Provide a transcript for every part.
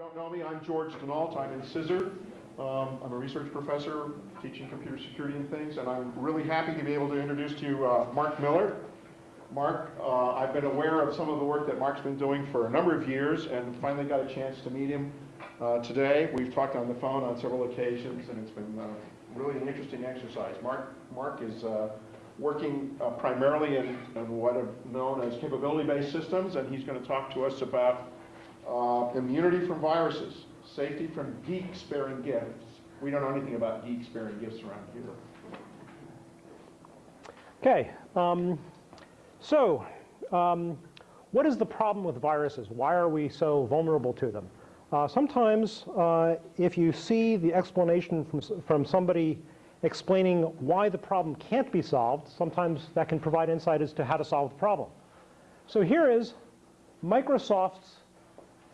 don't know me, I'm George Dinolt. I'm in CISR. Um, I'm a research professor teaching computer security and things, and I'm really happy to be able to introduce to you uh, Mark Miller. Mark, uh, I've been aware of some of the work that Mark's been doing for a number of years and finally got a chance to meet him uh, today. We've talked on the phone on several occasions, and it's been uh, really an interesting exercise. Mark, Mark is uh, working uh, primarily in, in, what are known as capability-based systems, and he's going to talk to us about uh, immunity from viruses, safety from geek-sparing gifts. We don't know anything about geek-sparing gifts around here. Okay, um, so um, what is the problem with viruses? Why are we so vulnerable to them? Uh, sometimes uh, if you see the explanation from, from somebody explaining why the problem can't be solved, sometimes that can provide insight as to how to solve the problem. So here is Microsoft's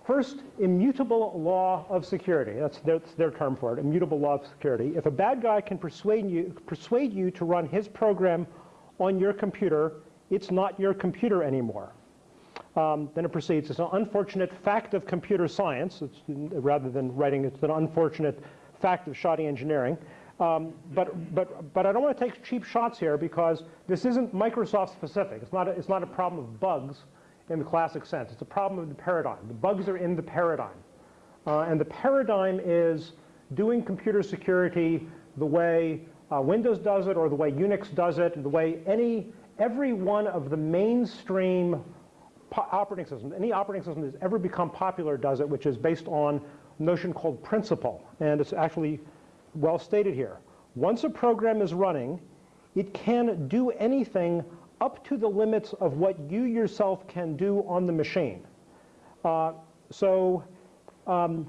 First, immutable law of security. That's their, that's their, term for it, immutable law of security. If a bad guy can persuade you, persuade you to run his program on your computer, it's not your computer anymore. Um, then it proceeds. It's an unfortunate fact of computer science, it's, rather than writing, it's an unfortunate fact of shoddy engineering. Um, but, but, but I don't want to take cheap shots here because this isn't Microsoft specific. It's not a, it's not a problem of bugs in the classic sense. It's a problem of the paradigm. The bugs are in the paradigm. Uh, and the paradigm is doing computer security the way uh, Windows does it or the way Unix does it, the way any, every one of the mainstream operating systems, any operating system that's ever become popular does it, which is based on a notion called principal. And it's actually well stated here. Once a program is running, it can do anything up to the limits of what you yourself can do on the machine. Uh, so, um,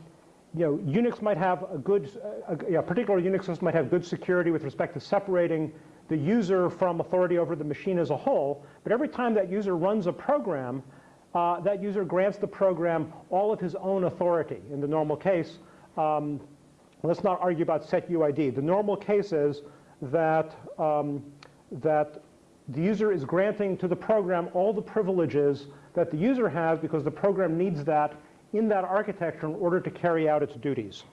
you know, Unix might have a good, uh, a, a particular Unix system might have good security with respect to separating the user from authority over the machine as a whole, but every time that user runs a program, uh, that user grants the program all of his own authority. In the normal case, um, let's not argue about set UID. The normal case is that, um, that the user is granting to the program all the privileges that the user has because the program needs that in that architecture in order to carry out its duties.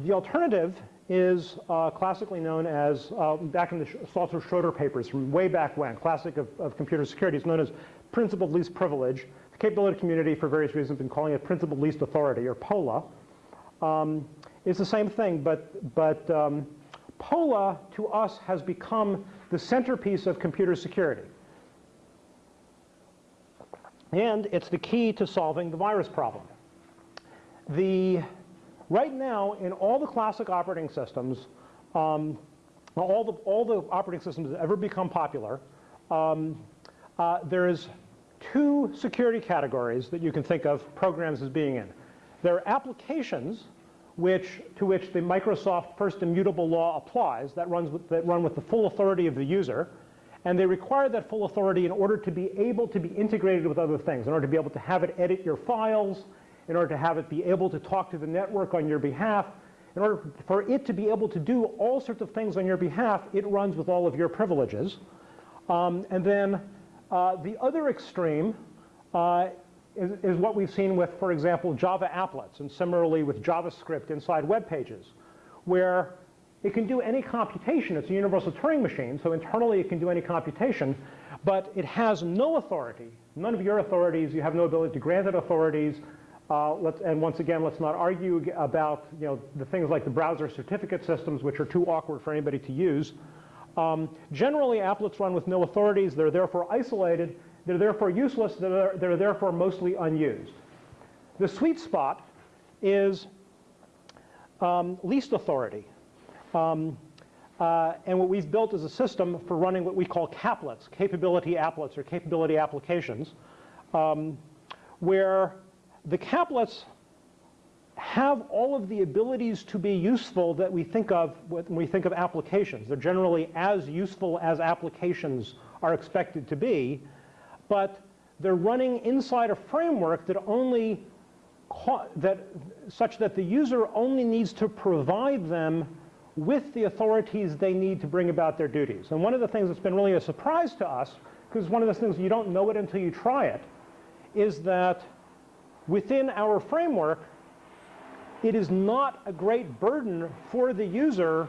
The alternative is uh, classically known as, uh, back in the Saltzer-Schroeder papers from way back when, classic of, of computer security, is known as principle of least privilege. The capability community, for various reasons, have been calling it principle of least authority, or POLA. Um, it's the same thing, but, but um, POLA to us has become the centerpiece of computer security. And it's the key to solving the virus problem. The, right now, in all the classic operating systems, um, all, the, all the operating systems that ever become popular, um, uh, there's two security categories that you can think of programs as being in. There are applications which, to which the Microsoft First Immutable Law applies, that, runs with, that run with the full authority of the user. And they require that full authority in order to be able to be integrated with other things, in order to be able to have it edit your files, in order to have it be able to talk to the network on your behalf, in order for it to be able to do all sorts of things on your behalf, it runs with all of your privileges. Um, and then uh, the other extreme uh, is, is what we've seen with, for example, Java applets, and similarly with JavaScript inside web pages, where it can do any computation. It's a universal Turing machine, so internally it can do any computation, but it has no authority. None of your authorities, you have no ability to grant it authorities. Uh, and once again, let's not argue about you know, the things like the browser certificate systems, which are too awkward for anybody to use. Um, generally, applets run with no authorities. They're therefore isolated. They're therefore useless. They're, they're therefore mostly unused. The sweet spot is um, least authority. Um, uh, and what we've built is a system for running what we call caplets, capability applets or capability applications, um, where the caplets have all of the abilities to be useful that we think of when we think of applications. They're generally as useful as applications are expected to be, but they're running inside a framework that only that such that the user only needs to provide them with the authorities they need to bring about their duties. And one of the things that's been really a surprise to us, because one of those things you don't know it until you try it, is that within our framework, it is not a great burden for the user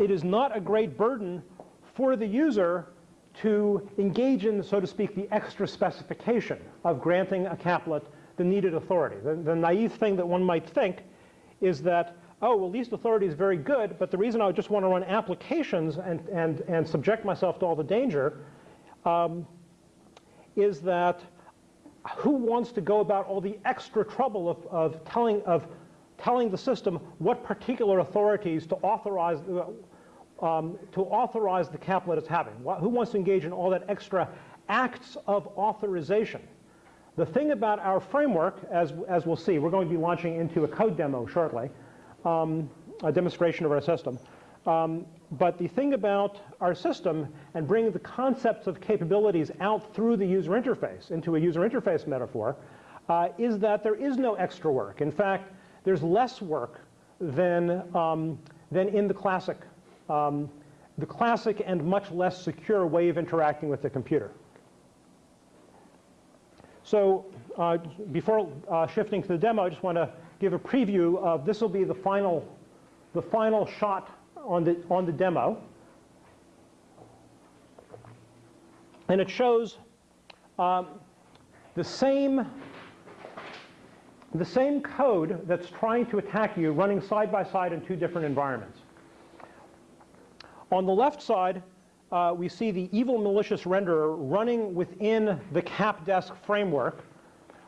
it is not a great burden for the user to engage in, so to speak, the extra specification of granting a caplet the needed authority. The, the, naive thing that one might think is that, oh, well, least authority is very good, but the reason I just want to run applications and, and, and subject myself to all the danger um, is that who wants to go about all the extra trouble of, of, telling, of telling the system what particular authorities to authorize, um, to authorize the caplet it's having. Who wants to engage in all that extra acts of authorization? The thing about our framework, as, as we'll see, we're going to be launching into a code demo shortly, um, a demonstration of our system. Um, but the thing about our system and bringing the concepts of capabilities out through the user interface into a user interface metaphor uh, is that there is no extra work. In fact, there's less work than, um, than in the classic, um, the classic and much less secure way of interacting with the computer. So uh, before uh, shifting to the demo, I just want to give a preview of this will be the final, the final shot on the, on the demo. And it shows um, the same the same code that's trying to attack you running side by side in two different environments. On the left side, uh, we see the evil malicious renderer running within the CapDesk framework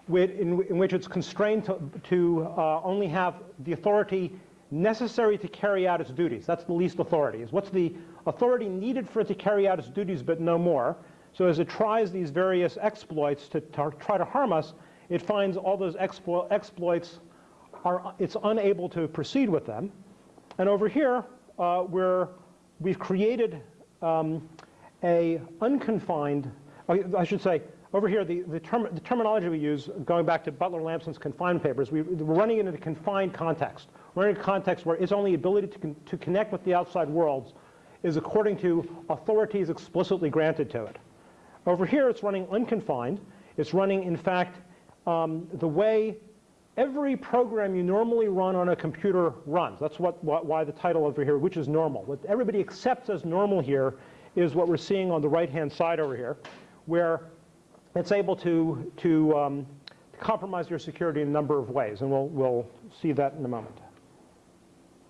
with, in, in, which it's constrained to, to uh, only have the authority necessary to carry out its duties. That's the least authority. Is what's the authority needed for it to carry out its duties but no more. So as it tries these various exploits to, try to harm us, it finds all those explo exploits are it's unable to proceed with them. And over here, uh, where we've created um, a unconfined, I should say, over here, the, the, term, the, terminology we use, going back to Butler Lampson's confined papers, we, are running into the confined context. We're in a context where its only ability to, con to connect with the outside worlds is according to authorities explicitly granted to it. Over here, it's running unconfined. It's running, in fact, um, the way every program you normally run on a computer runs. That's what, what, why the title over here, which is normal. What everybody accepts as normal here is what we're seeing on the right-hand side over here, where it's able to, to, um, compromise your security in a number of ways, and we'll, we'll see that in a moment.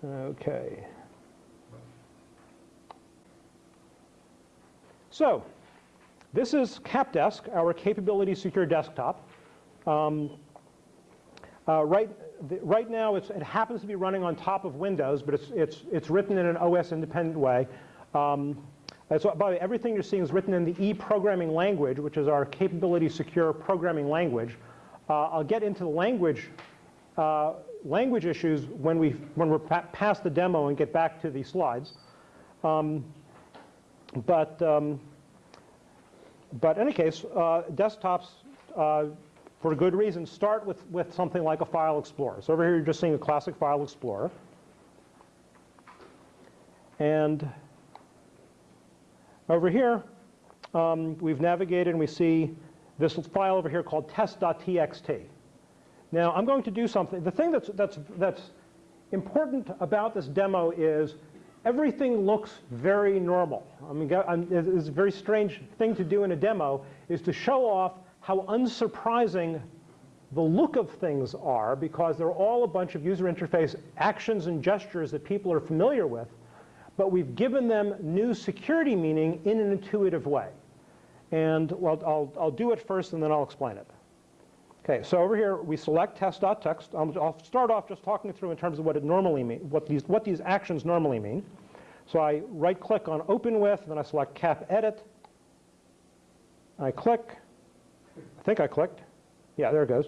Okay. So, this is CapDesk, our capability secure desktop. Um, uh, right, the, right now, it happens to be running on top of Windows, but it's, it's, it's written in an OS-independent way. Um, so, by the way, everything you're seeing is written in the E programming language, which is our capability secure programming language. Uh, I'll get into the language uh, language issues when we when we're pa past the demo and get back to the slides. Um, but um, but in any case, uh, desktops uh, for a good reason, start with, with something like a file explorer. So over here, you're just seeing a classic file explorer. And over here, um, we've navigated and we see this file over here called test.txt. Now, I'm going to do something. The thing that's, that's, that's important about this demo is everything looks very normal. I mean, it's a very strange thing to do in a demo is to show off how unsurprising the look of things are because they're all a bunch of user interface actions and gestures that people are familiar with, but we've given them new security meaning in an intuitive way. And well, I'll, I'll do it first and then I'll explain it. Okay, so over here we select test.txt. I'll, I'll start off just talking through in terms of what it normally means, what these, what these actions normally mean. So I right click on open with, then I select cap edit. I click, think I clicked. Yeah, there it goes.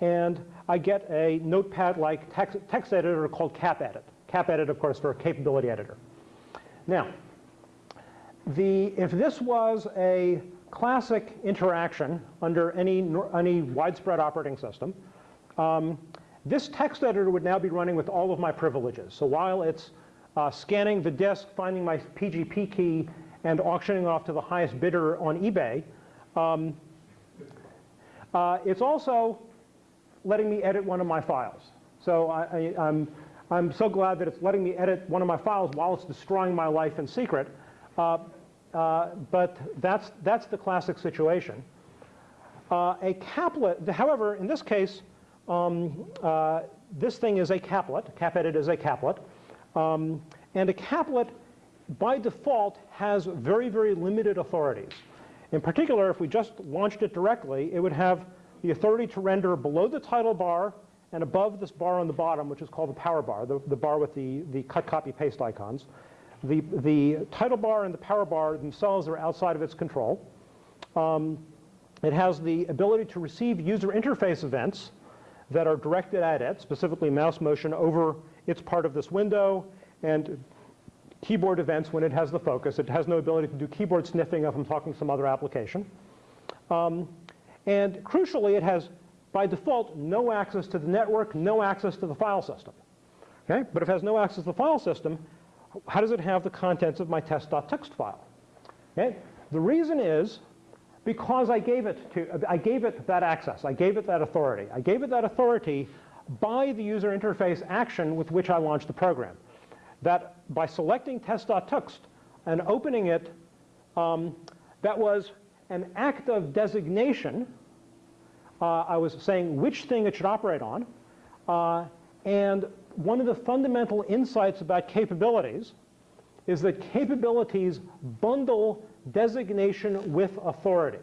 And I get a notepad-like text, text editor called CapEdit. CapEdit, of course, for a capability editor. Now, the, if this was a classic interaction under any, any widespread operating system. Um, this text editor would now be running with all of my privileges. So while it's uh, scanning the disk, finding my PGP key, and auctioning off to the highest bidder on eBay, um, it's also letting me edit one of my files. So I, I, I'm, I'm so glad that it's letting me edit one of my files while it's destroying my life in secret. Uh, uh, but that's, that's the classic situation. Uh, a caplet, however, in this case, um, uh, this thing is a caplet. CapEdit is a caplet. Um, and a caplet, by default, has very, very limited authorities. In particular, if we just launched it directly, it would have the authority to render below the title bar and above this bar on the bottom, which is called the power bar, the, the bar with the, the cut, copy, paste icons. The, the title bar and the power bar themselves are outside of its control. Um, it has the ability to receive user interface events that are directed at it, specifically mouse motion over its part of this window and keyboard events when it has the focus. It has no ability to do keyboard sniffing if I'm talking to some other application. Um, and crucially, it has, by default, no access to the network, no access to the file system. Okay? But if it has no access to the file system, how does it have the contents of my test.txt file? Okay? The reason is because I gave it to, I gave it that access. I gave it that authority. I gave it that authority by the user interface action with which I launched the program. That by selecting test.txt and opening it, um, that was an act of designation. Uh, I was saying which thing it should operate on. Uh, and one of the fundamental insights about capabilities is that capabilities bundle designation with authority.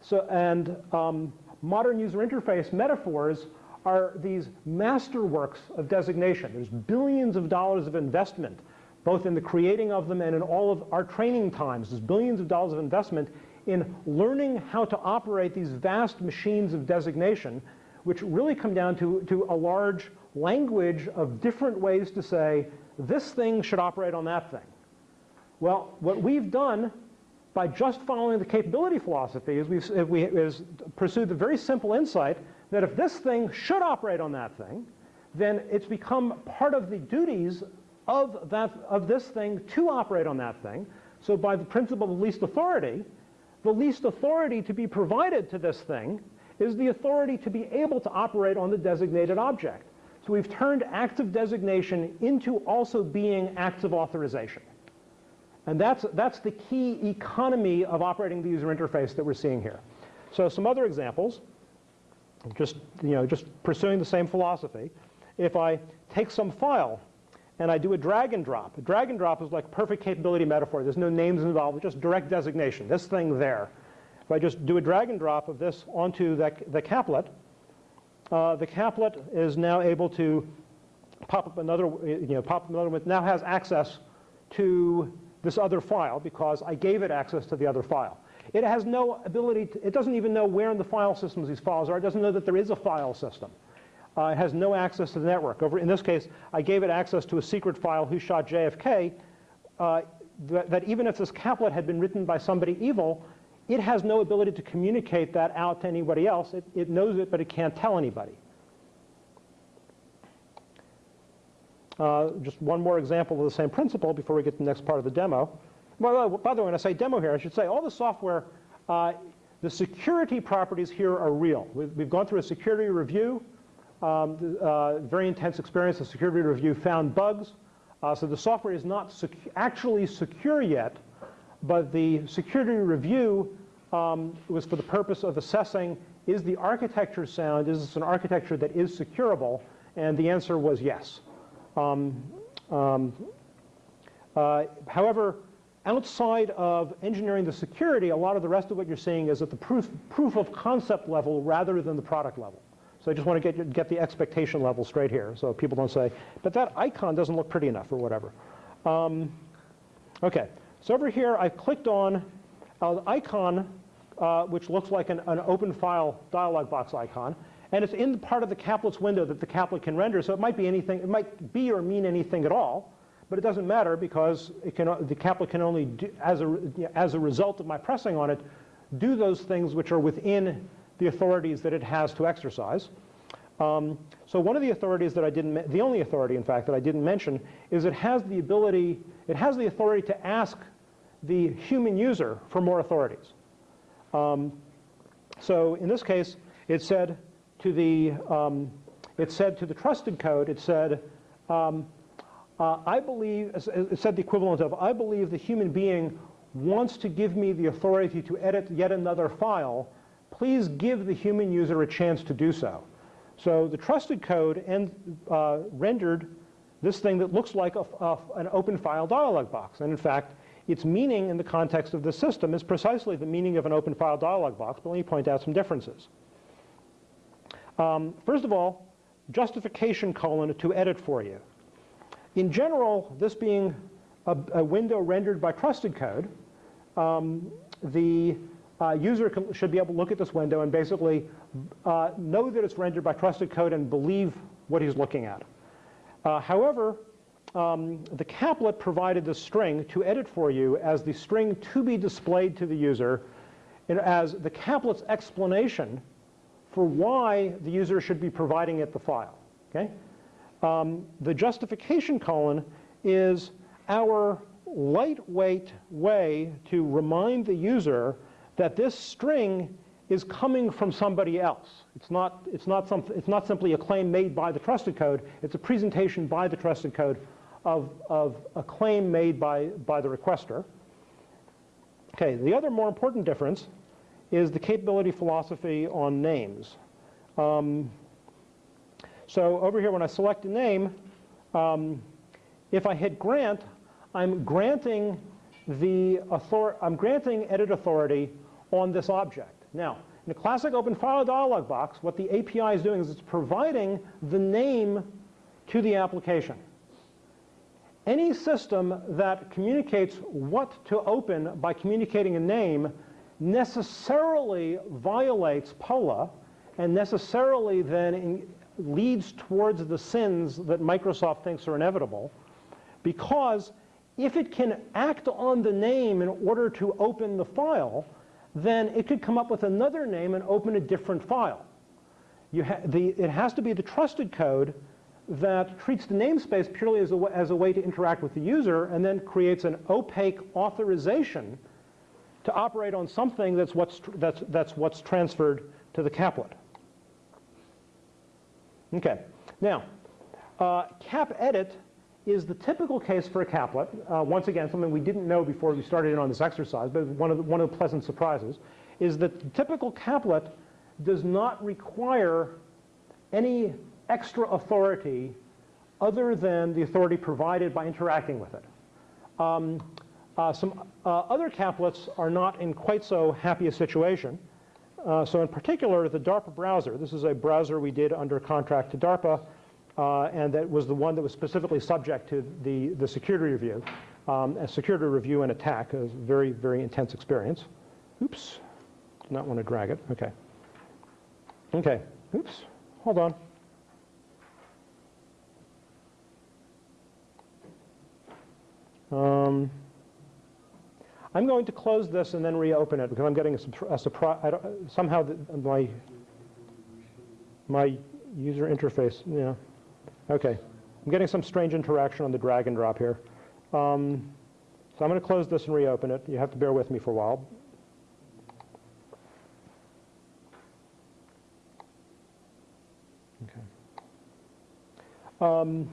So, and um, modern user interface metaphors are these masterworks of designation. There's billions of dollars of investment, both in the creating of them and in all of our training times. There's billions of dollars of investment in learning how to operate these vast machines of designation, which really come down to, to a large language of different ways to say, this thing should operate on that thing. Well, what we've done by just following the capability philosophy is we've we, is pursued the very simple insight that if this thing should operate on that thing, then it's become part of the duties of, that, of this thing to operate on that thing. So by the principle of least authority, the least authority to be provided to this thing is the authority to be able to operate on the designated object. So we've turned acts of designation into also being acts of authorization. And that's, that's the key economy of operating the user interface that we're seeing here. So some other examples, just, you know, just pursuing the same philosophy. If I take some file and I do a drag and drop, a drag and drop is like perfect capability metaphor. There's no names involved, just direct designation, this thing there. If I just do a drag and drop of this onto the, the caplet, uh, the caplet is now able to pop up another, you know, pop up another one, now has access to this other file because I gave it access to the other file. It has no ability, to, it doesn't even know where in the file systems these files are. It doesn't know that there is a file system. Uh, it has no access to the network. Over, in this case, I gave it access to a secret file who shot JFK, uh, that, that even if this caplet had been written by somebody evil, it has no ability to communicate that out to anybody else. It, it knows it, but it can't tell anybody. Uh, just one more example of the same principle before we get to the next part of the demo. Well, by the way, when I say demo here, I should say all the software, uh, the security properties here are real. We've, we've gone through a security review, um, uh, very intense experience. The security review found bugs. Uh, so the software is not sec actually secure yet, but the security review um, was for the purpose of assessing is the architecture sound, is this an architecture that is securable? And the answer was yes. Um, um, uh, however, outside of engineering the security, a lot of the rest of what you're seeing is at the proof, proof of concept level rather than the product level. So I just want to get, get the expectation level straight here so people don't say, but that icon doesn't look pretty enough or whatever. Um, okay, so over here I've clicked on an icon uh, which looks like an, an open file dialog box icon. And it's in the part of the caplet's window that the caplet can render, so it might be anything, it might be or mean anything at all, but it doesn't matter because it can, the caplet can only, do, as, a, as a result of my pressing on it, do those things which are within the authorities that it has to exercise. Um, so one of the authorities that I didn't, the only authority in fact that I didn't mention is it has the ability, it has the authority to ask the human user for more authorities. Um, so in this case, it said to the, um, it said to the trusted code, it said, um, I believe, it said the equivalent of, I believe the human being wants to give me the authority to edit yet another file. Please give the human user a chance to do so. So the trusted code and, uh, rendered this thing that looks like a, a, an open file dialog box. And in fact, its meaning in the context of the system is precisely the meaning of an open file dialog box, but let me point out some differences. Um, first of all, justification colon to edit for you. In general, this being a, a window rendered by trusted code, um, the uh, user can, should be able to look at this window and basically uh, know that it's rendered by trusted code and believe what he's looking at. Uh, however, um, the caplet provided the string to edit for you as the string to be displayed to the user as the caplet's explanation for why the user should be providing it the file. Okay? Um, the justification colon is our lightweight way to remind the user that this string is coming from somebody else. It's not, it's, not some, it's not simply a claim made by the trusted code, it's a presentation by the trusted code of, of a claim made by, by the requester. Okay, the other more important difference is the capability philosophy on names. Um, so over here, when I select a name, um, if I hit grant, I'm granting the author I'm granting edit authority on this object. Now, in a classic open file dialog box, what the API is doing is it's providing the name to the application. Any system that communicates what to open by communicating a name necessarily violates POLA and necessarily then leads towards the sins that Microsoft thinks are inevitable because if it can act on the name in order to open the file, then it could come up with another name and open a different file. Ha the, it has to be the trusted code that treats the namespace purely as a, as a way to interact with the user and then creates an opaque authorization to operate on something that's what's, that's, that's what's transferred to the caplet. Okay, now, uh, cap edit is the typical case for a caplet. Uh, once again, something we didn't know before we started in on this exercise, but one of the, one of the pleasant surprises is that the typical caplet does not require any extra authority other than the authority provided by interacting with it. Um, uh, some uh, other caplets are not in quite so happy a situation. Uh, so in particular, the DARPA browser, this is a browser we did under contract to DARPA, uh, and that was the one that was specifically subject to the, the security review. Um, a security review and attack, a very, very intense experience. Oops, do not want to drag it, okay. Okay, oops, hold on. Um, I'm going to close this and then reopen it because I'm getting a, a surprise. Somehow the, my my user interface, yeah. Okay, I'm getting some strange interaction on the drag and drop here. Um, so I'm going to close this and reopen it. You have to bear with me for a while. Okay. Um,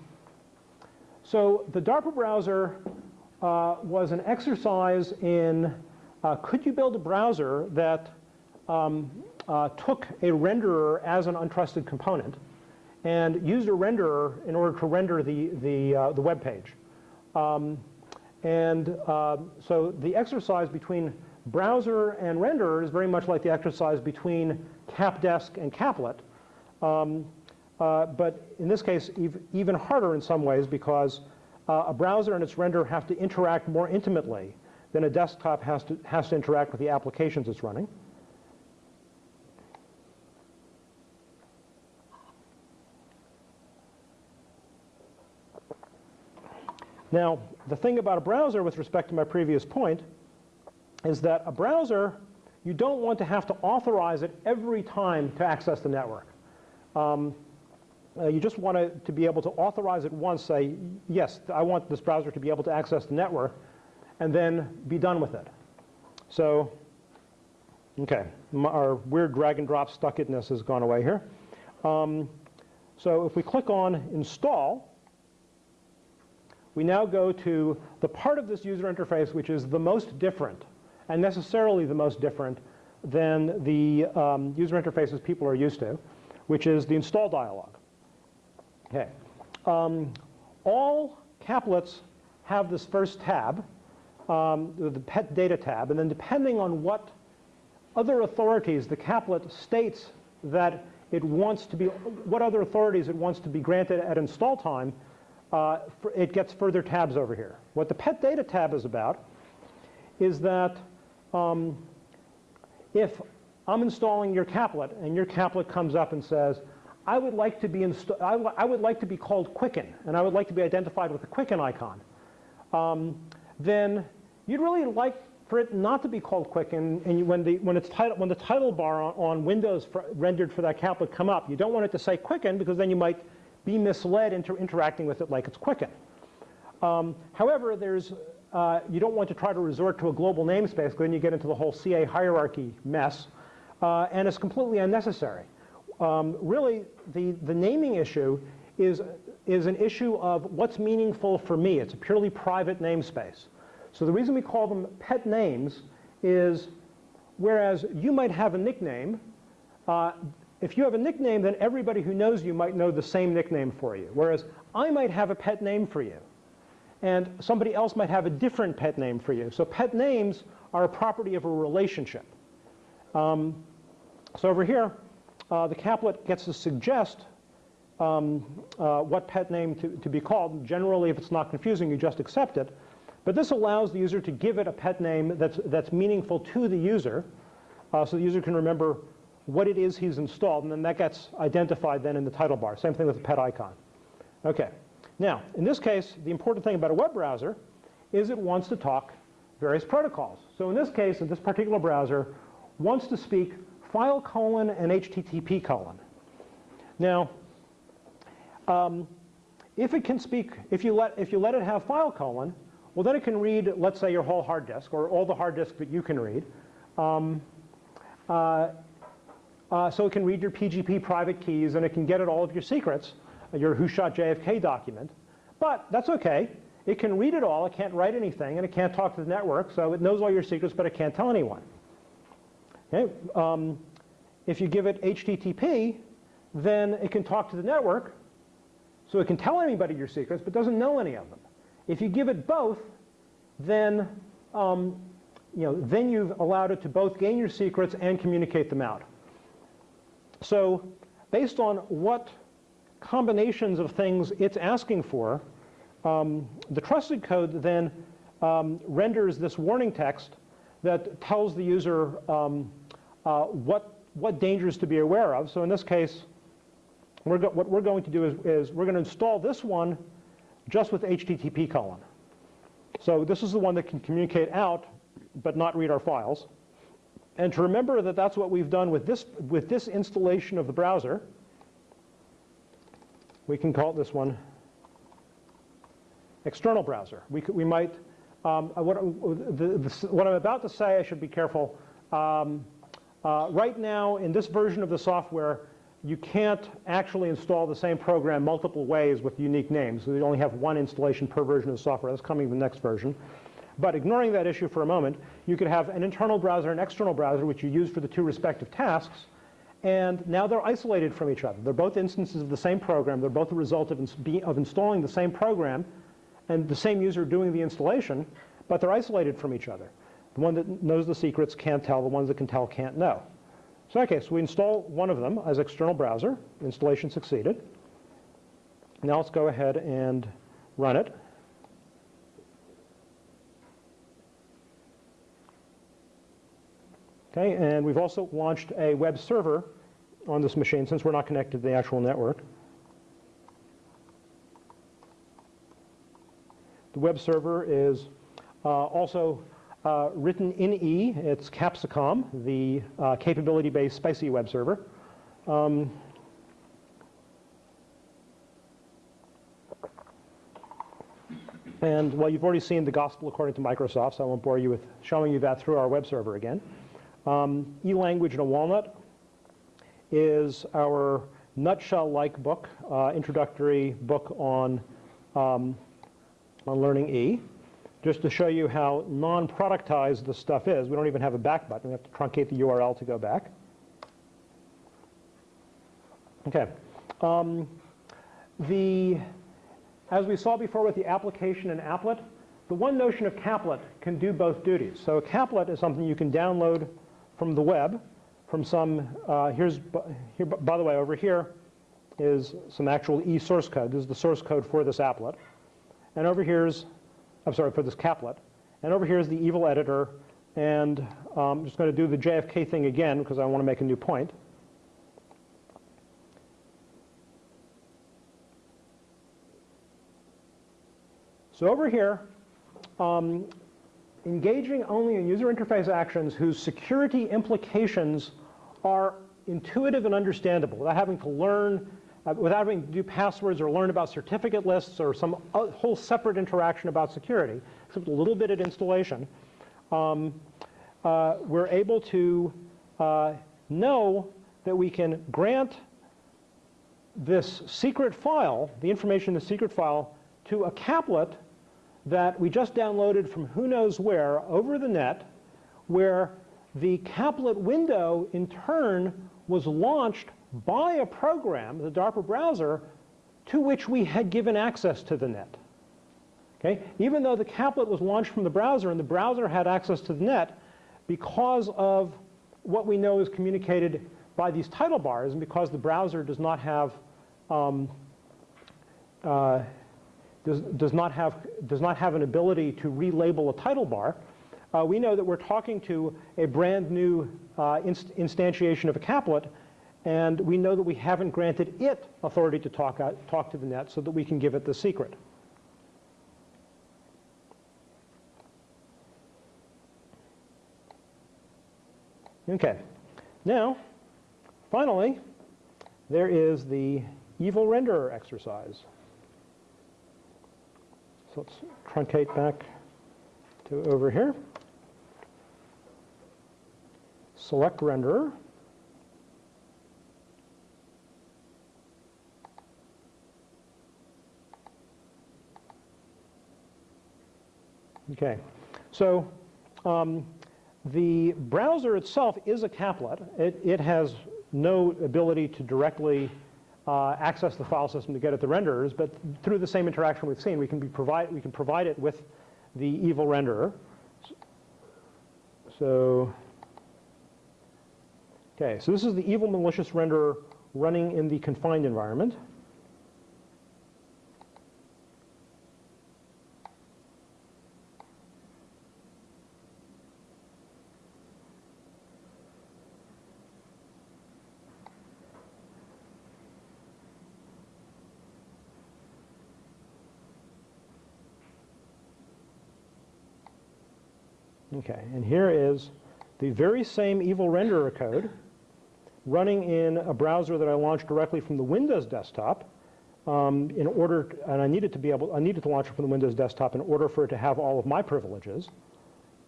so the DARPA browser was an exercise in uh, could you build a browser that um, uh, took a renderer as an untrusted component and used a renderer in order to render the, the, uh, the web page. Um, and uh, so the exercise between browser and renderer is very much like the exercise between CapDesk and Caplet. Um, uh, but in this case, ev even harder in some ways because uh, a browser and its renderer have to interact more intimately than a desktop has to, has to interact with the applications it's running. Now, the thing about a browser with respect to my previous point is that a browser you don't want to have to authorize it every time to access the network. Um, uh, you just want to, to be able to authorize it once, say, yes, I want this browser to be able to access the network, and then be done with it. So, okay, my, our weird drag and drop stuckitness has gone away here. Um, so if we click on install, we now go to the part of this user interface which is the most different, and necessarily the most different than the um, user interfaces people are used to, which is the install dialog. Okay. Um, all caplets have this first tab, um, the pet data tab, and then depending on what other authorities the caplet states that it wants to be, what other authorities it wants to be granted at install time, uh, it gets further tabs over here. What the pet data tab is about is that um, if I'm installing your caplet and your caplet comes up and says, I would like to be I, I would like to be called Quicken, and I would like to be identified with the Quicken icon, um, then you'd really like for it not to be called Quicken, and you, when the when it's title when the title bar on, on Windows for, rendered for that cap would come up, you don't want it to say Quicken because then you might be misled into interacting with it like it's Quicken. Um, however, there's uh, you don't want to try to resort to a global namespace because then you get into the whole CA hierarchy mess, uh, and it's completely unnecessary um, really the, the naming issue is, is an issue of what's meaningful for me. It's a purely private namespace. So the reason we call them pet names is whereas you might have a nickname, uh, if you have a nickname, then everybody who knows you might know the same nickname for you. Whereas I might have a pet name for you. And somebody else might have a different pet name for you. So pet names are a property of a relationship. Um, so over here, the caplet gets to suggest um, uh, what pet name to, to be called. Generally, if it's not confusing, you just accept it. But this allows the user to give it a pet name that's, that's meaningful to the user, uh, so the user can remember what it is he's installed, and then that gets identified then in the title bar. Same thing with the pet icon. Okay. Now, in this case, the important thing about a web browser is it wants to talk various protocols. So in this case, in this particular browser, wants to speak file colon and HTTP colon. Now, um, if it can speak, if you, let, if you let it have file colon, well then it can read, let's say, your whole hard disk or all the hard disk that you can read. Um, uh, uh, so it can read your PGP private keys and it can get at all of your secrets, your who shot JFK document. But that's okay. It can read it all, it can't write anything, and it can't talk to the network, so it knows all your secrets, but it can't tell anyone. Okay? Um, if you give it HTTP, then it can talk to the network, so it can tell anybody your secrets, but doesn't know any of them. If you give it both, then um, you know, then you've allowed it to both gain your secrets and communicate them out. So based on what combinations of things it's asking for, um, the trusted code then um, renders this warning text that tells the user um, uh, what, what dangers to be aware of. So in this case, we're what we're going to do is, is we're going to install this one just with HTTP colon. So this is the one that can communicate out but not read our files. And to remember that that's what we've done with this, with this installation of the browser, we can call this one external browser. We, could, we might, um, what, the, the, what I'm about to say, I should be careful. Um, Uh, right now, in this version of the software, you can't actually install the same program multiple ways with unique names. You only have one installation per version of the software. That's coming in the next version. But ignoring that issue for a moment, you could have an internal browser and external browser, which you use for the two respective tasks. And now they're isolated from each other. They're both instances of the same program. They're both a result of, ins of installing the same program and the same user doing the installation, but they're isolated from each other. The one that knows the secrets can't tell. The ones that can tell can't know. So okay, so we install one of them as external browser. Installation succeeded. Now let's go ahead and run it. Okay, and we've also launched a web server on this machine since we're not connected to the actual network. The web server is uh, also uh, written in E. It's Capsicum, the uh, capability-based spicy web server. Um, and well, you've already seen the gospel according to Microsoft, so I won't bore you with showing you that through our web server again. Um, E-language in a walnut is our nutshell-like book, uh, introductory book on, um, on learning E. Just to show you how non-productized the stuff is, we don't even have a back button. We have to truncate the URL to go back. Okay. Um, the, as we saw before with the application and applet, the one notion of caplet can do both duties. So a caplet is something you can download from the web, from some, uh, here's, here, by the way, over here is some actual E source code. This is the source code for this applet. And over here's, I'm sorry, for this caplet. And over here is the evil editor. And um, I'm just going to do the JFK thing again because I want to make a new point. So over here, um, engaging only in user interface actions whose security implications are intuitive and understandable without having to learn, uh, without having to do passwords or learn about certificate lists or some whole separate interaction about security, except a little bit at installation, um, uh, we're able to uh, know that we can grant this secret file, the information in the secret file, to a caplet that we just downloaded from who knows where over the net, where the caplet window in turn was launched by a program, the DARPA browser, to which we had given access to the net. Okay? Even though the caplet was launched from the browser and the browser had access to the net, because of what we know is communicated by these title bars and because the browser does not have um, uh, does, does, not have, does not have an ability to relabel a title bar, uh, we know that we're talking to a brand new uh, inst instantiation of a caplet, and we know that we haven't granted it authority to talk, out, talk to the net so that we can give it the secret. Okay. Now, finally, there is the evil renderer exercise. So let's truncate back to over here. Select renderer. Okay, so um, the browser itself is a caplet. It, it has no ability to directly uh, access the file system to get at the renderers, but through the same interaction we've seen, we can, be provide, we can provide it with the evil renderer. So, okay, so this is the evil malicious renderer running in the confined environment. Okay, and here is the very same evil renderer code running in a browser that I launched directly from the Windows desktop um, in order, and I needed to be able, I needed to launch it from the Windows desktop in order for it to have all of my privileges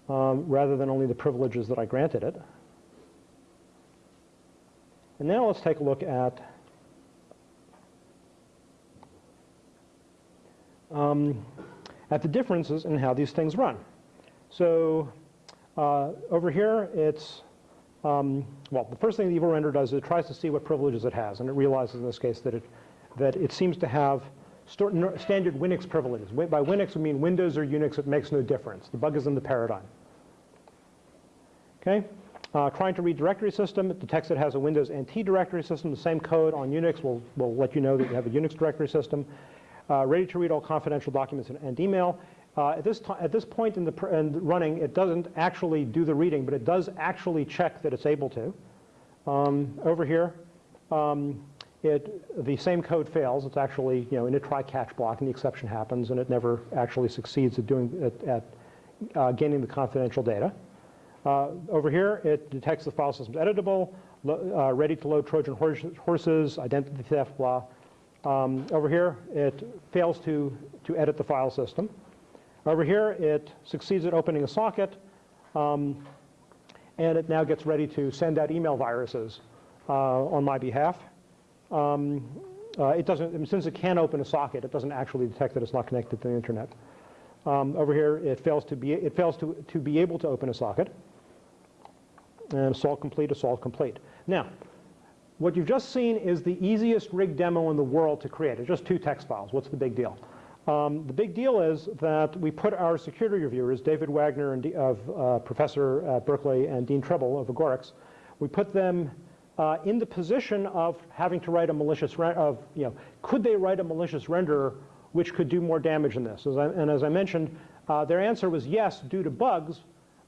um, rather than only the privileges that I granted it. And now let's take a look at um, at the differences in how these things run. So uh, over here, it's, um, well, the first thing the evil render does is it tries to see what privileges it has, and it realizes in this case that it, that it seems to have standard Winix privileges. By Winix, we mean Windows or Unix, it makes no difference. The bug is in the paradigm. Okay? Uh, trying to read directory system, it detects it has a Windows NT directory system. The same code on Unix will, will let you know that you have a Unix directory system. Uh, ready to read all confidential documents and, and email. Uh, at, this at this point in the in running, it doesn't actually do the reading, but it does actually check that it's able to. Um, over here, um, it, the same code fails. It's actually you know, in a try-catch block, and the exception happens, and it never actually succeeds at doing at, at uh, gaining the confidential data. Uh, over here, it detects the file system's editable, uh, ready to load Trojan horses, identity theft, blah. Um, over here, it fails to, to edit the file system. Over here, it succeeds at opening a socket, um, and it now gets ready to send out email viruses uh, on my behalf. Um, uh, it doesn't, since it can open a socket, it doesn't actually detect that it's not connected to the internet. Um, over here, it fails to be it fails to to be able to open a socket. And assault complete, assault complete. Now, what you've just seen is the easiest rig demo in the world to create. It's just two text files. What's the big deal? Um, the big deal is that we put our security reviewers, David Wagner and of uh, Professor at Berkeley and Dean Tribble of Agorics, we put them uh, in the position of having to write a malicious, of, you know, could they write a malicious renderer which could do more damage than this? As I, and as I mentioned, uh, their answer was yes, due to bugs,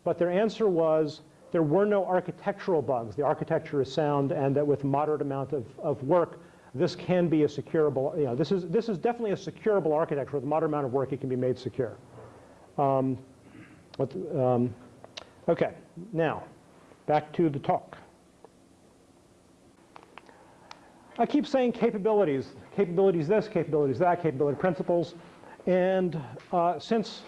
but their answer was there were no architectural bugs. The architecture is sound and that with moderate amount of, of work, this can be a securable, you know, this is, this is definitely a securable architecture. With a moderate amount of work, it can be made secure. Um, but, um, okay, now, back to the talk. I keep saying capabilities, capabilities this, capabilities that, capability principles. And uh, since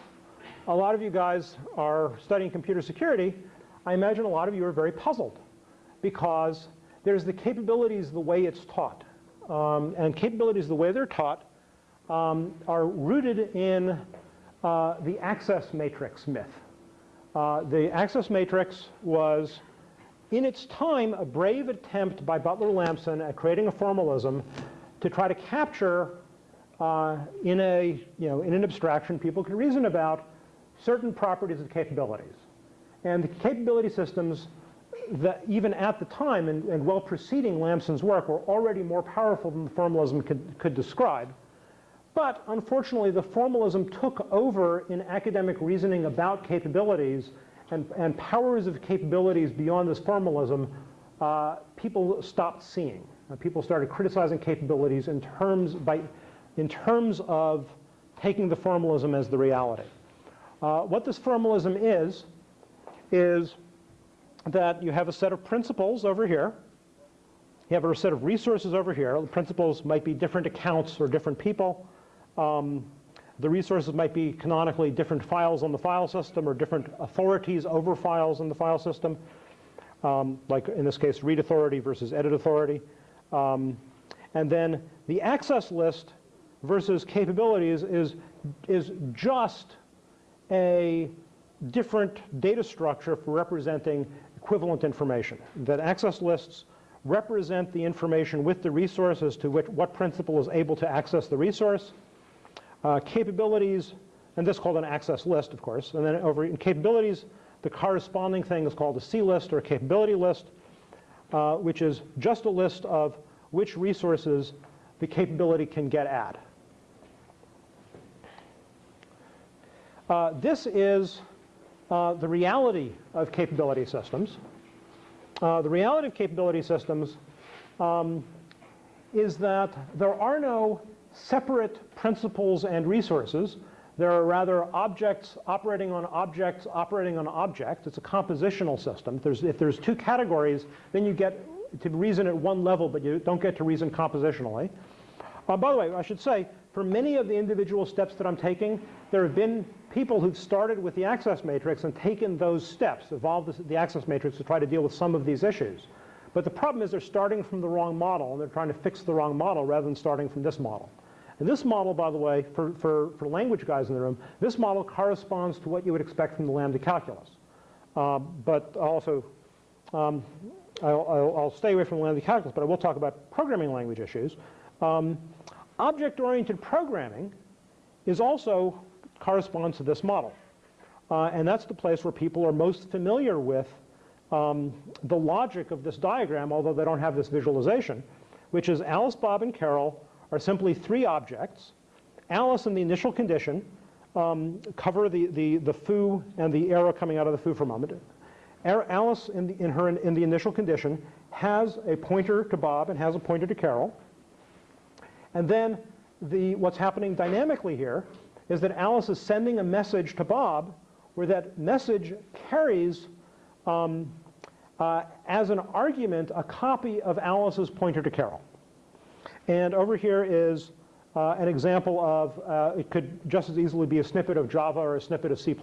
a lot of you guys are studying computer security, I imagine a lot of you are very puzzled because there's the capabilities the way it's taught. Um, and capabilities the way they're taught um, are rooted in uh, the access matrix myth. Uh, the access matrix was, in its time, a brave attempt by Butler Lampson at creating a formalism to try to capture uh, in, a, you know, in an abstraction people can reason about certain properties of capabilities. And the capability systems that even at the time and, and, well preceding Lampson's work were already more powerful than the formalism could, could describe. But unfortunately, the formalism took over in academic reasoning about capabilities and, and powers of capabilities beyond this formalism, uh, people stopped seeing. Uh, people started criticizing capabilities in terms, by, in terms of taking the formalism as the reality. Uh, what this formalism is, is that you have a set of principals over here. You have a set of resources over here. The principals might be different accounts or different people. Um, the resources might be canonically different files on the file system or different authorities over files in the file system, um, like in this case, read authority versus edit authority. Um, and then the access list versus capabilities is, is just a different data structure for representing equivalent information. That access lists represent the information with the resource as to which what principal is able to access the resource. Uh, capabilities, and this is called an access list, of course. And then over in capabilities, the corresponding thing is called a C list or a capability list, uh, which is just a list of which resources the capability can get at. Uh, this is the reality of capability systems. Uh, the reality of capability systems um, is that there are no separate principals and resources. There are rather objects operating on objects operating on objects. It's a compositional system. If there's, if there's two categories, then you get to reason at one level, but you don't get to reason compositionally. Uh, by the way, I should say, for many of the individual steps that I'm taking, there have been people who've started with the access matrix and taken those steps, evolved the access matrix to try to deal with some of these issues. But the problem is they're starting from the wrong model, and they're trying to fix the wrong model rather than starting from this model. And this model, by the way, for, for, for language guys in the room, this model corresponds to what you would expect from the lambda calculus. Uh, but also, um, I'll, I'll, I'll, stay away from lambda calculus, but I will talk about programming language issues. Um, Object-oriented programming is also corresponds to this model. Uh, and that's the place where people are most familiar with um, the logic of this diagram, although they don't have this visualization, which is Alice, Bob, and Carol are simply three objects. Alice in the initial condition, um, cover the, the, the foo and the arrow coming out of the foo for a moment. Alice in the, in, her, in the initial condition has a pointer to Bob and has a pointer to Carol. And then the, what's happening dynamically here is that Alice is sending a message to Bob where that message carries um, uh, as an argument a copy of Alice's pointer to Carol. And over here is uh, an example of, uh, it could just as easily be a snippet of Java or a snippet of C++.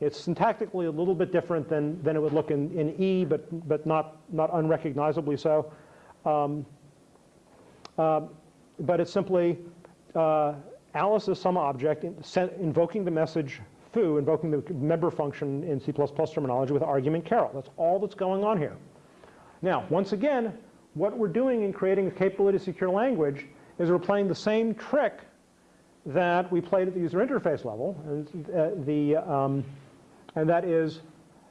It's syntactically a little bit different than, than it would look in, in E, but, but not, not unrecognizably so. Um, uh, but it's simply uh, Alice is some object in, invoking the message foo, invoking the member function in C++ terminology with argument Carol. That's all that's going on here. Now, once again, what we're doing in creating a capability secure language is we're playing the same trick that we played at the user interface level, and, uh, the, um, and that is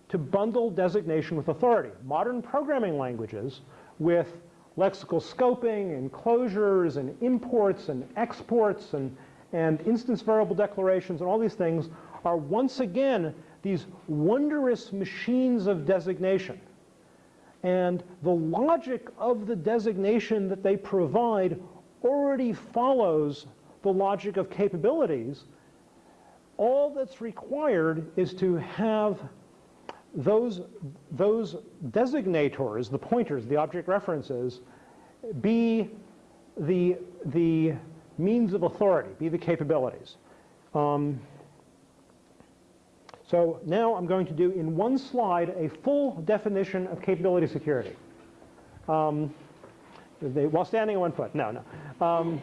to bundle designation with authority. Modern programming languages with lexical scoping and closures and imports and exports and, and instance variable declarations and all these things are once again these wondrous machines of designation. And the logic of the designation that they provide already follows the logic of capabilities. All that's required is to have those, those designators, the pointers, the object references, be the, the means of authority, be the capabilities. Um, so now I'm going to do in one slide a full definition of capability security. Um, they, while standing on one foot. No, no. Um,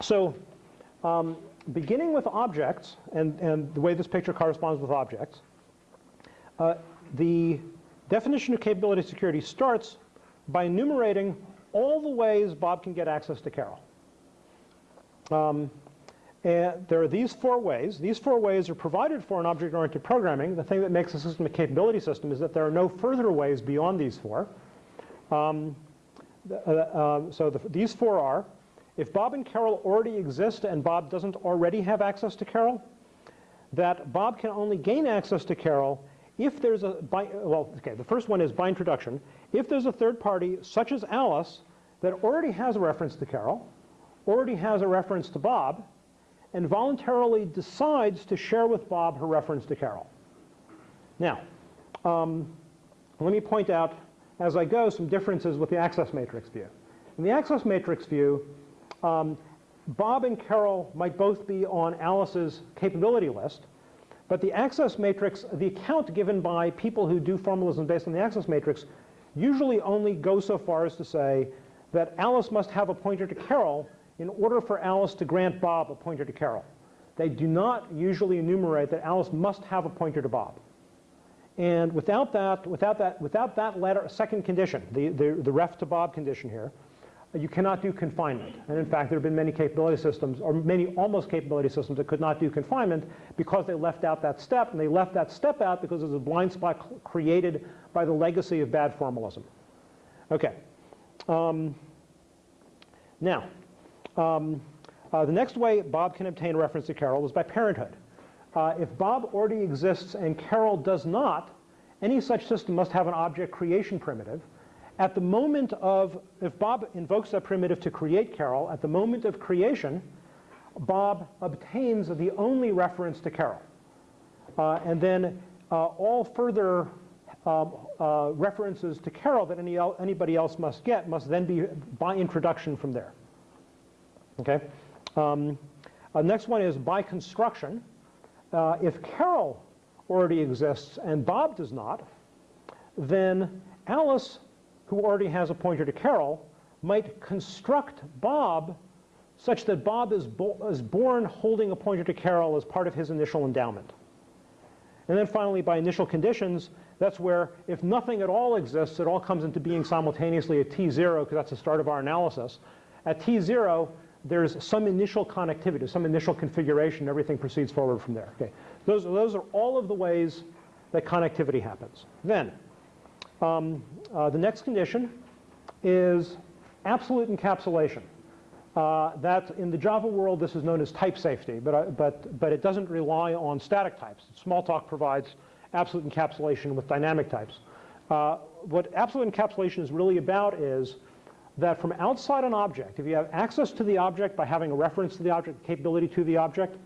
so um, beginning with objects, and, and the way this picture corresponds with objects, uh, the definition of capability security starts by enumerating all the ways Bob can get access to Carol. Um, and there are these four ways. These four ways are provided for in object-oriented programming. The thing that makes a system a capability system is that there are no further ways beyond these four. Um, uh, uh, so the, these four are, if Bob and Carol already exist and Bob doesn't already have access to Carol, that Bob can only gain access to Carol if there's a, by, well, okay, the first one is by introduction. If there's a third party, such as Alice, that already has a reference to Carol, already has a reference to Bob, and voluntarily decides to share with Bob her reference to Carol. Now, um, let me point out as I go some differences with the access matrix view. In the access matrix view, um, Bob and Carol might both be on Alice's capability list, but the access matrix, the account given by people who do formalism based on the access matrix, usually only goes so far as to say that Alice must have a pointer to Carol in order for Alice to grant Bob a pointer to Carol. They do not usually enumerate that Alice must have a pointer to Bob. And without that, without that, without that second condition, the, the, the ref to Bob condition here, you cannot do confinement. And in fact, there have been many capability systems, or many almost capability systems that could not do confinement because they left out that step, and they left that step out because it was a blind spot created by the legacy of bad formalism. Okay. Um, now, um, uh, the next way Bob can obtain reference to Carol is by parenthood. Uh, if Bob already exists and Carol does not, any such system must have an object creation primitive. At the moment of, if Bob invokes that primitive to create Carol, at the moment of creation, Bob obtains the only reference to Carol. Uh, and then uh, all further um, uh, references to Carol that any el anybody else must get must then be by introduction from there. Okay. Um, uh, next one is by construction. Uh, if Carol already exists and Bob does not, then Alice, who already has a pointer to Carol, might construct Bob such that Bob is, bo is born holding a pointer to Carol as part of his initial endowment. And then finally, by initial conditions, that's where if nothing at all exists, it all comes into being simultaneously at T0, because that's the start of our analysis. At T0, there's some initial connectivity, some initial configuration, everything proceeds forward from there. Okay. Those, those are all of the ways that connectivity happens. Then, um, uh, the next condition is absolute encapsulation. Uh, that in the Java world, this is known as type safety, but, uh, but, but it doesn't rely on static types. Smalltalk provides absolute encapsulation with dynamic types. Uh, what absolute encapsulation is really about is that from outside an object, if you have access to the object by having a reference to the object, capability to the object,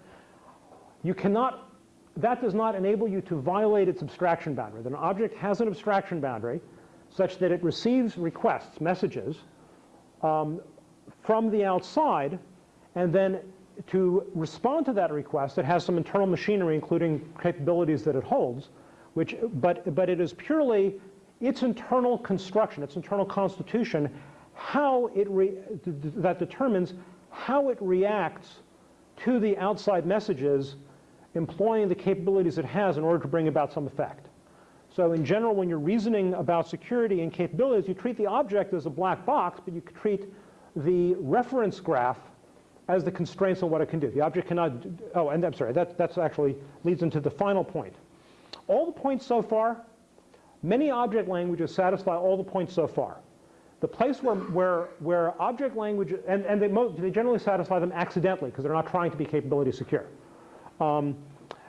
you cannot, that does not enable you to violate its abstraction boundary. That an object has an abstraction boundary such that it receives requests, messages, um, from the outside, and then to respond to that request, it has some internal machinery, including capabilities that it holds, which, but, but it is purely its internal construction, its internal constitution, how it re, that determines how it reacts to the outside messages employing the capabilities it has in order to bring about some effect. So in general, when you're reasoning about security and capabilities, you treat the object as a black box, but you treat the reference graph as the constraints on what it can do. The object cannot, oh, and I'm sorry, that that's actually leads into the final point. All the points so far, many object languages satisfy all the points so far. The place where, where, where object language, and, and they, they generally satisfy them accidentally because they're not trying to be capability secure. Um,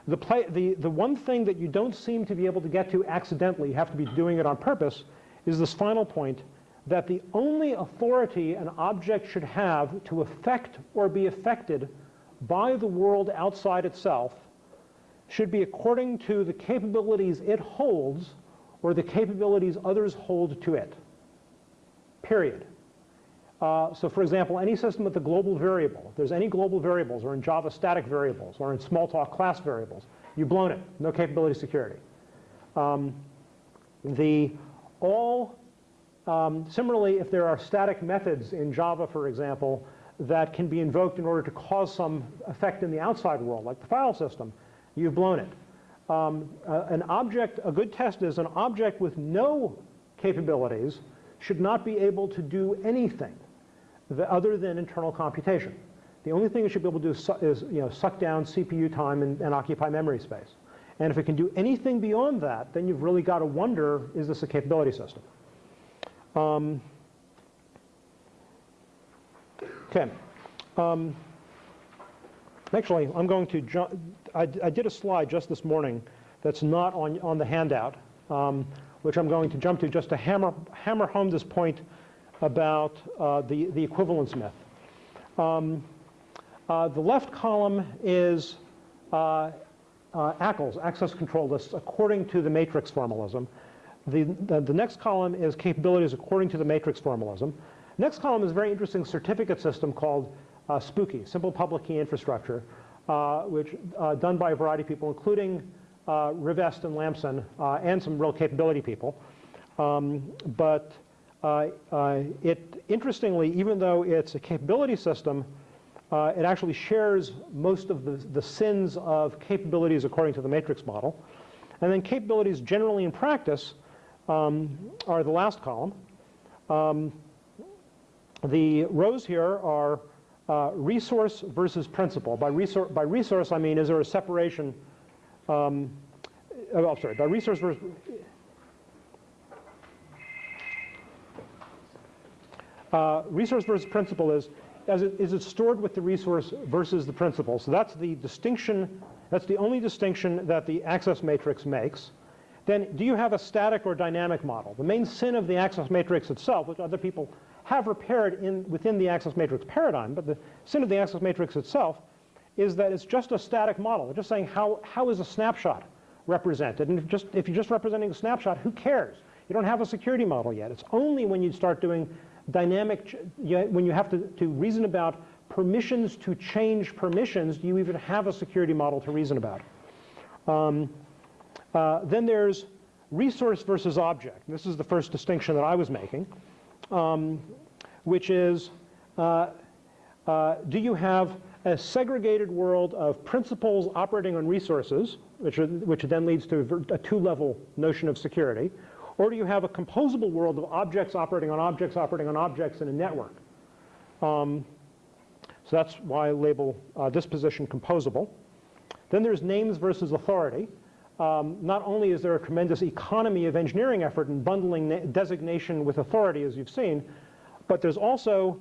the, play, the, the one thing that you don't seem to be able to get to accidentally, you have to be doing it on purpose, is this final point that the only authority an object should have to affect or be affected by the world outside itself should be according to the capabilities it holds or the capabilities others hold to it, period. Uh, so for example, any system with a global variable, if there's any global variables, or in Java static variables, or in Smalltalk class variables, you've blown it, no capability security. Um, the all, um, similarly, if there are static methods in Java, for example, that can be invoked in order to cause some effect in the outside world, like the file system, you've blown it. Um, uh, an object, a good test is an object with no capabilities should not be able to do anything other than internal computation. The only thing it should be able to do is, you know, suck down CPU time and, and occupy memory space. And if it can do anything beyond that, then you've really got to wonder, is this a capability system? Um, okay. Um, actually, I'm going to, jump I, I, did a slide just this morning that's not on, on the handout, um, which I'm going to jump to just to hammer, hammer home this point about uh, the, the equivalence myth. Um, uh, the left column is uh, uh ACLs, access control lists, according to the matrix formalism. The, the, the, next column is capabilities according to the matrix formalism. Next column is a very interesting certificate system called uh, SPKI, Simple Public Key Infrastructure, uh, which done by a variety of people, including Rivest and Lampson, and some real capability people. Um, but it, interestingly, even though it's a capability system, uh, it actually shares most of the, the sins of capabilities according to the matrix model. And then capabilities generally in practice um, are the last column. Um, the rows here are uh, resource versus principal. By, resor by resource, I mean, is there a separation? Um, oh, sorry, by resource versus, Uh, resource versus principal is, as it, is it stored with the resource versus the principal. So that's the distinction, that's the only distinction that the access matrix makes. Then do you have a static or dynamic model? The main sin of the access matrix itself, which other people have repaired in, within the access matrix paradigm, but the sin of the access matrix itself is that it's just a static model. It's just saying how, how is a snapshot represented? And if, just, if you're just representing a snapshot, who cares? You don't have a security model yet. It's only when you start doing dynamic, when you have to, to reason about permissions to change permissions, do you even have a security model to reason about? Um, uh, then there's resource versus object. This is the first distinction that I was making, um, which is, uh, uh, do you have a segregated world of principals operating on resources, which, are, which then leads to a two-level notion of security, or do you have a composable world of objects operating on objects operating on objects in a network? Um, so that's why I label uh, this position composable. Then there's names versus authority. Um, not only is there a tremendous economy of engineering effort in bundling designation with authority, as you've seen, but there's also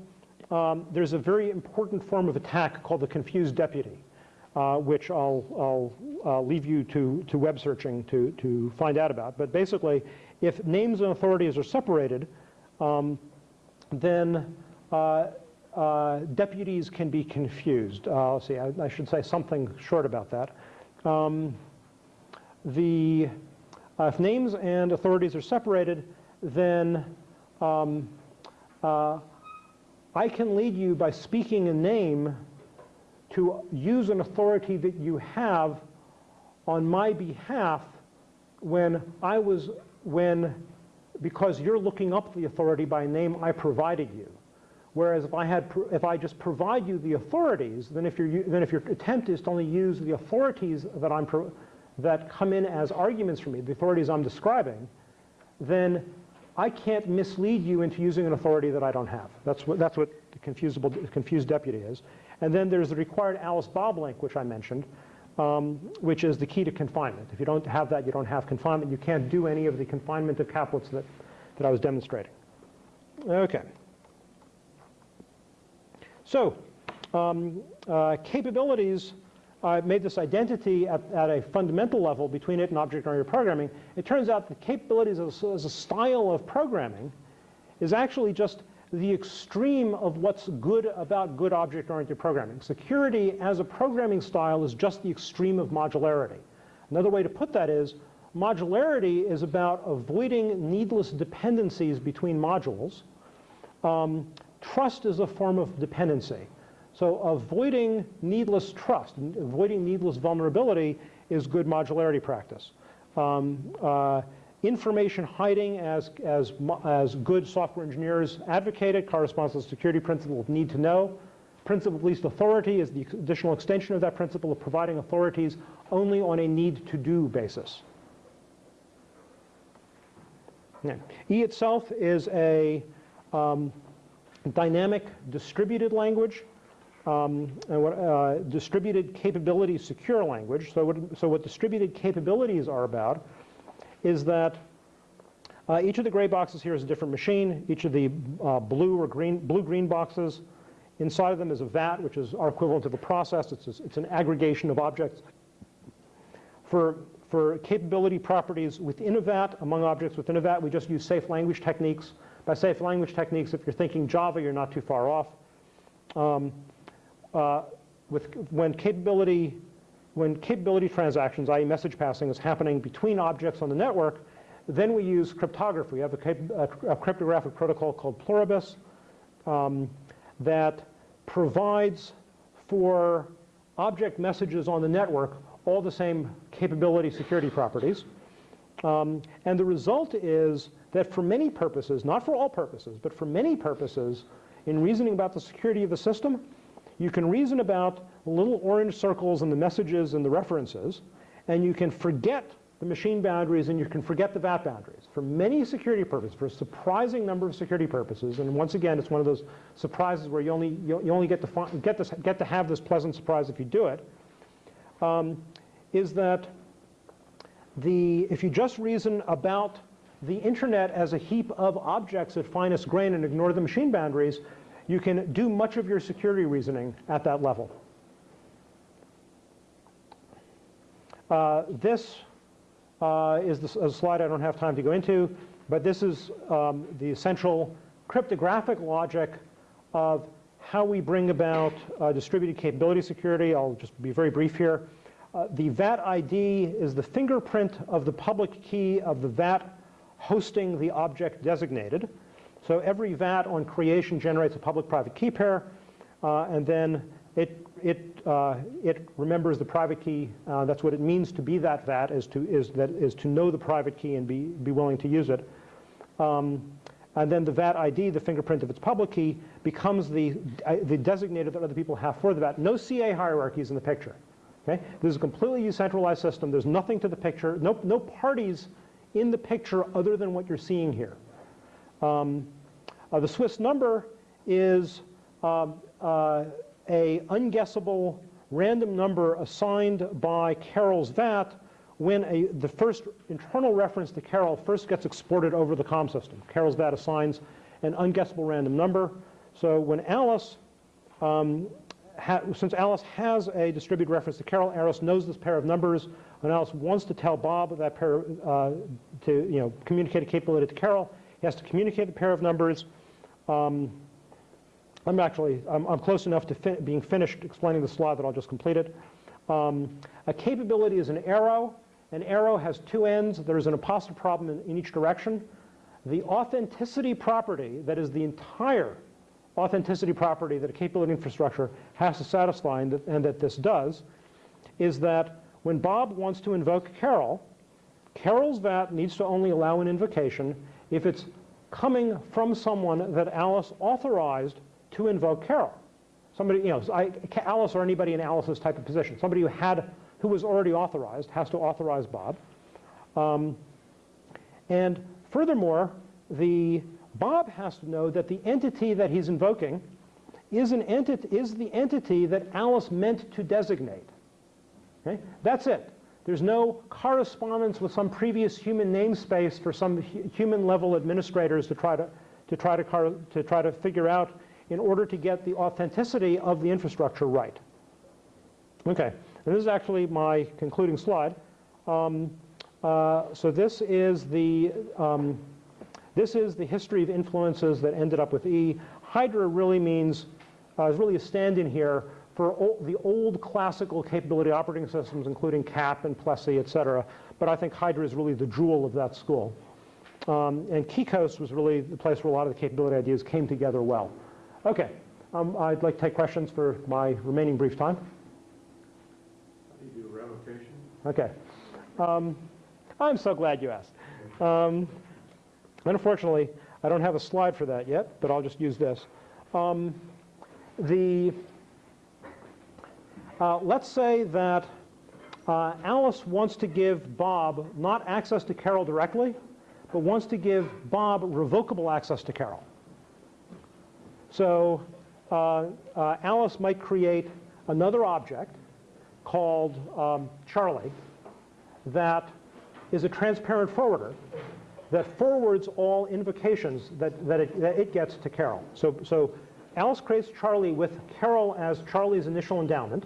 um, there's a very important form of attack called the confused deputy, uh, which I'll, I'll uh, leave you to, to web searching to, to find out about. But basically, if names and authorities are separated, um, then uh, uh, deputies can be confused. Uh, let's see, I, I, should say something short about that. Um, the, uh, if names and authorities are separated, then um, uh, I can lead you by speaking a name to use an authority that you have on my behalf when I was, when, because you're looking up the authority by name I provided you. Whereas if I had, if I just provide you the authorities, then if, your then if your attempt is to only use the authorities that I'm, that come in as arguments for me, the authorities I'm describing, then I can't mislead you into using an authority that I don't have. That's what, that's what the confusable, confused deputy is. And then there's the required Alice-Bob link, which I mentioned, um, which is the key to confinement. If you don't have that, you don't have confinement. You can't do any of the confinement of caplets that, that I was demonstrating. Okay. So um, uh, capabilities uh, made this identity at, at, a fundamental level between it and object-oriented programming. It turns out the capabilities as as a style of programming is actually just the extreme of what's good about good object-oriented programming. Security as a programming style is just the extreme of modularity. Another way to put that is modularity is about avoiding needless dependencies between modules. Um, trust is a form of dependency. So avoiding needless trust, avoiding needless vulnerability is good modularity practice. Um, uh, information hiding, as, as, as good software engineers advocate it, corresponds to the security principle of need to know. Principle of least authority is the additional extension of that principle of providing authorities only on a need to do basis. E itself is a um, dynamic distributed language um, what, uh, distributed capability secure language. So what, so what distributed capabilities are about is that uh, each of the gray boxes here is a different machine. Each of the uh, blue or green, blue-green boxes, inside of them is a VAT, which is our equivalent of a process. It's, a, it's an aggregation of objects. For, for capability properties within a VAT, among objects within a VAT, we just use safe language techniques. By safe language techniques, if you're thinking Java, you're not too far off. Um, uh, with, when capability when capability transactions, i.e. message passing, is happening between objects on the network, then we use cryptography. We have a, a, a cryptographic protocol called Pluribus um, that provides for object messages on the network all the same capability security properties. Um, and the result is that for many purposes, not for all purposes, but for many purposes, in reasoning about the security of the system, you can reason about little orange circles and the messages and the references, and you can forget the machine boundaries and you can forget the VAT boundaries. For many security purposes, for a surprising number of security purposes, and once again, it's one of those surprises where you only, you, you only get, to get, this, get to have this pleasant surprise if you do it, um, is that the, if you just reason about the internet as a heap of objects at finest grain and ignore the machine boundaries, you can do much of your security reasoning at that level. This uh, is a slide I don't have time to go into, but this is um, the essential cryptographic logic of how we bring about uh, distributed capability security. I'll just be very brief here. Uh, the VAT ID is the fingerprint of the public key of the VAT hosting the object designated. So every VAT on creation generates a public-private key pair, uh, and then it, it, uh, it remembers the private key. Uh, that's what it means to be that VAT, is to, is that, is to know the private key and be, be willing to use it. Um, and then the VAT ID, the fingerprint of its public key, becomes the, uh, the designator that other people have for the VAT. No CA hierarchies in the picture. Okay? This is a completely decentralized system. There's nothing to the picture, no, no parties in the picture other than what you're seeing here. Um, uh, the Swiss number is um, uh, a unguessable random number assigned by Carol's VAT when a, the first internal reference to Carol first gets exported over the COM system. Carol's VAT assigns an unguessable random number. So when Alice, um, since Alice has a distributed reference to Carol, Alice knows this pair of numbers. When Alice wants to tell Bob that pair, uh, to you know, communicate a capability to Carol, he has to communicate the pair of numbers. Um, I'm actually, I'm, I'm close enough to fin being finished explaining the slide that I'll just complete it. Um, a capability is an arrow. An arrow has two ends. There's an apostrophe problem in, in each direction. The authenticity property, that is the entire authenticity property that a capability infrastructure has to satisfy and that, and that this does, is that when Bob wants to invoke Carol, Carol's VAT needs to only allow an invocation if it's coming from someone that Alice authorized to invoke Carol. Somebody, you know, I, Alice or anybody in Alice's type of position. Somebody who had, who was already authorized has to authorize Bob. Um, and furthermore, the Bob has to know that the entity that he's invoking is an entity is the entity that Alice meant to designate. Okay? That's it. There's no correspondence with some previous human namespace for some hu human level administrators to try to, to, try to, to try to figure out in order to get the authenticity of the infrastructure right. Okay, and this is actually my concluding slide. Um, uh, so this is the um, this is the history of influences that ended up with E. Hydra really means uh, is really a stand-in here for the old classical capability operating systems, including CAP and Plessey, et cetera. But I think Hydra is really the jewel of that school. Um, and KeyKOS was really the place where a lot of the capability ideas came together well. Okay, um, I'd like to take questions for my remaining brief time. How do you do revocation? Okay. Um, I'm so glad you asked. Um, unfortunately, I don't have a slide for that yet, but I'll just use this. Um, the, uh, let's say that uh, Alice wants to give Bob not access to Carol directly, but wants to give Bob revocable access to Carol. So uh, uh, Alice might create another object called um, Charlie that is a transparent forwarder that forwards all invocations that, that, it, that it gets to Carol. So, so Alice creates Charlie with Carol as Charlie's initial endowment.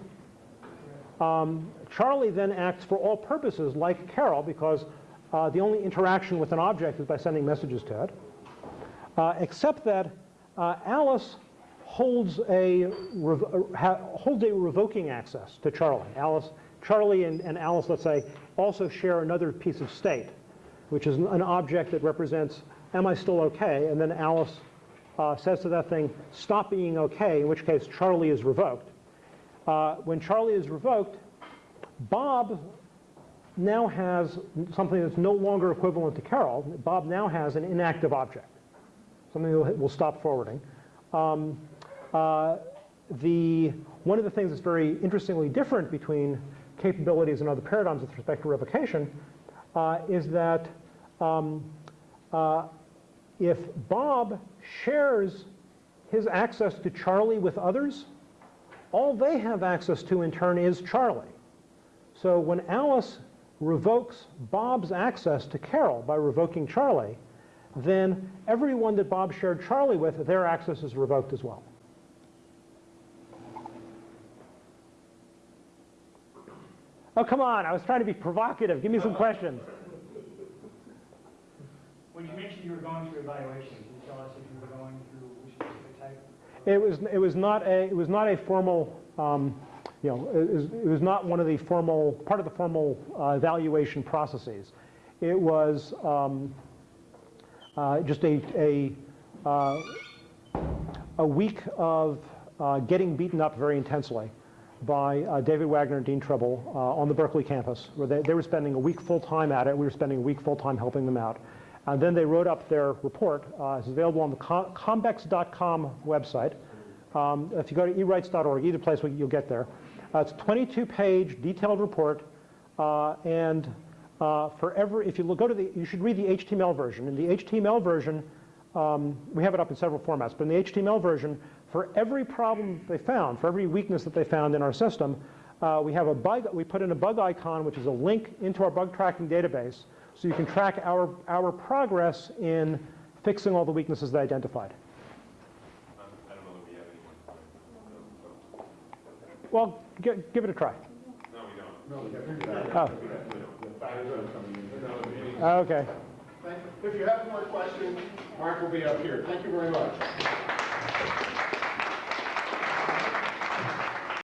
Um, Charlie then acts for all purposes like Carol because uh, the only interaction with an object is by sending messages to it, uh, except that Alice holds a, uh, holds a revoking access to Charlie. Alice, Charlie and, and Alice, let's say, also share another piece of state, which is an object that represents, am I still okay? And then Alice uh, says to that thing, stop being okay, in which case Charlie is revoked. Uh, when Charlie is revoked, Bob now has something that's no longer equivalent to Carol. Bob now has an inactive object will stop forwarding. Um, uh, the, one of the things that's very interestingly different between capabilities and other paradigms with respect to revocation uh, is that um, uh, if Bob shares his access to Charlie with others, all they have access to in turn is Charlie. So when Alice revokes Bob's access to Carol by revoking Charlie, then everyone that Bob shared Charlie with, their access is revoked as well. Oh, come on, I was trying to be provocative. Give me some questions. When you mentioned you were going through evaluation, can you tell us if you were going through which specific type? It was, it was not a, it was not a formal, um, you know, it was, it was not one of the formal, part of the formal uh, evaluation processes. It was, um, just a, a, uh, a week of uh, getting beaten up very intensely by uh, David Wagner and Dean Tribble uh, on the Berkeley campus, where they, they were spending a week full-time at it. We were spending a week full-time helping them out. And then they wrote up their report. it's available on the combex.com website. Um, if you go to erights.org, either place you'll get there. it's a 22-page detailed report, and uh, for every, if you look, go to the, you should read the HTML version. In the HTML version, um, we have it up in several formats, but in the HTML version, for every problem they found, for every weakness that they found in our system, uh, we have a bug, we put in a bug icon, which is a link into our bug tracking database, so you can track our, our progress in fixing all the weaknesses they identified. I don't know that we have anyone. Well, give it a try. No, we don't. Oh. Ah, okay. Thank you. If you have more questions, Mark will be up here. Thank you very much.